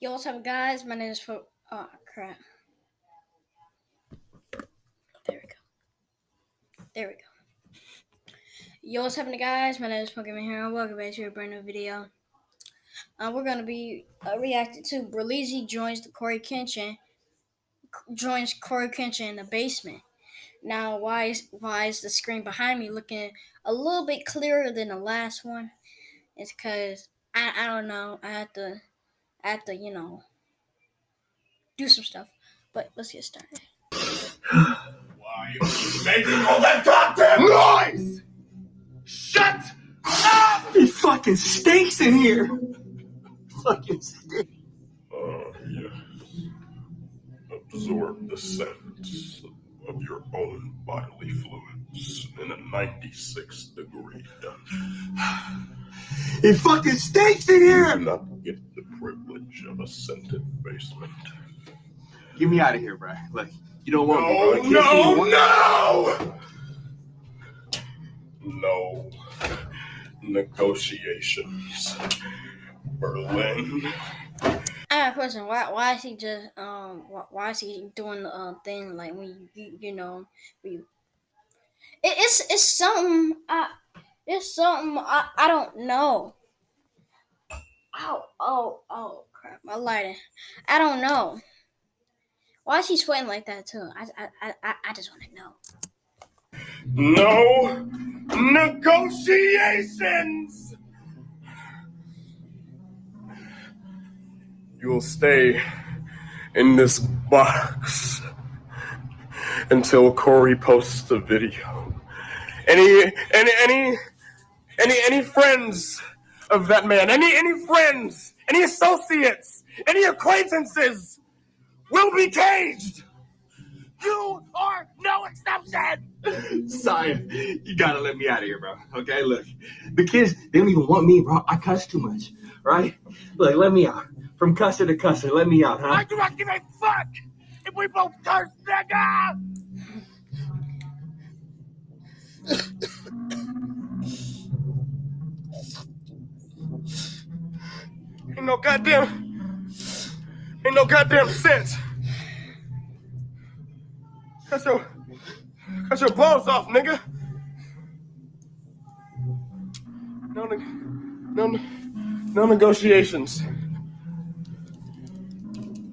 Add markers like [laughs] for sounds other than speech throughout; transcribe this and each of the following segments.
Yo, what's up, guys? My name is Fo- Oh, crap. There we go. There we go. Yo, what's happening, guys? My name is Pokemon Hero. Welcome back to a brand new video. Uh, we're gonna be uh, reacting to Berleezy joins the Cory Kenshin joins Cory Kenshin in the basement. Now, why is why is the screen behind me looking a little bit clearer than the last one? It's because I I don't know. I had to I had to you know do some stuff. But let's get started. Why are you making all that goddamn noise? Shut up! It fucking stinks in here. Fucking stinks. Uh, oh, yes. Absorb the scent of your own bodily fluids in a 96 degree. dungeon. It fucking stinks in Do here. not get the privilege of a scented basement. Get me out of here, bro. Like you don't want me, bro. No, can't no, you. no! No negotiations. Berlin. I have a question. Why why is he just um why, why is he doing the uh, thing like when you you, you know when you it, it's it's something I it's something I, I don't know. Oh oh oh crap my lighting. I don't know. Why is he sweating like that too? I I I, I just want to know. No negotiations! You will stay in this box until Cory posts the video. Any, any, any, any, any friends of that man, any, any friends, any associates, any acquaintances will be caged. You are no exception. Sire, you gotta let me out of here, bro. Okay, look. The kids, they don't even want me, bro. I cuss too much, right? Look, let me out. From cusser to cusser, let me out, huh? I do not give a fuck if we both curse, nigga. No goddamn, ain't no goddamn sense. Cut your, cut your balls off, nigga. No, no, no negotiations.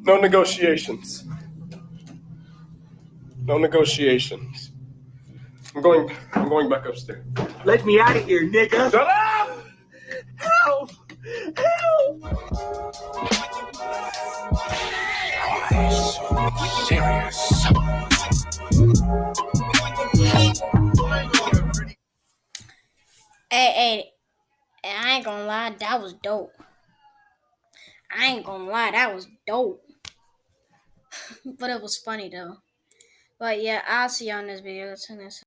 No negotiations. No negotiations. I'm going. I'm going back upstairs. Let me out of here, nigga. Shut up! Hey hey, I ain't gonna lie, that was dope. I ain't gonna lie, that was dope. [laughs] but it was funny though. But yeah, I'll see y'all in this video.